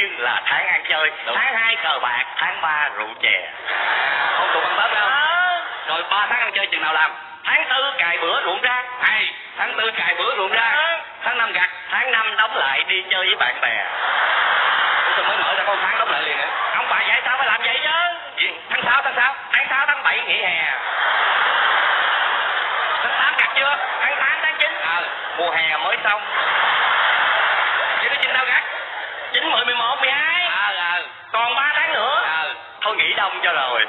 giêng là tháng ăn chơi. Đúng. tháng hai cờ bạc tháng ba rượu chè. Không tụi ăn tết đâu. Ờ, rồi ba tháng ăn chơi chừng nào làm? Tháng tư cài bữa ruộng rác hay tháng tư cài bữa ruộng ra. Ờ. tháng năm gặt. Tháng năm đóng lại đi chơi với bạn bè. Ủa sao mới mở ra có một tháng đóng lại liền hả? Ông bà dạy sao phải làm vậy chứ? Gì? tháng sáu tháng sáu. Tháng sáu tháng bảy nghỉ hè. Tháng tám gặt chưa? Tháng tám tháng chín. Ờ mùa hè mới xong vậy nó chừng nào gặt chín mười mười một mười hai còn ba tháng nữa. Thôi nghỉ đông cho rồi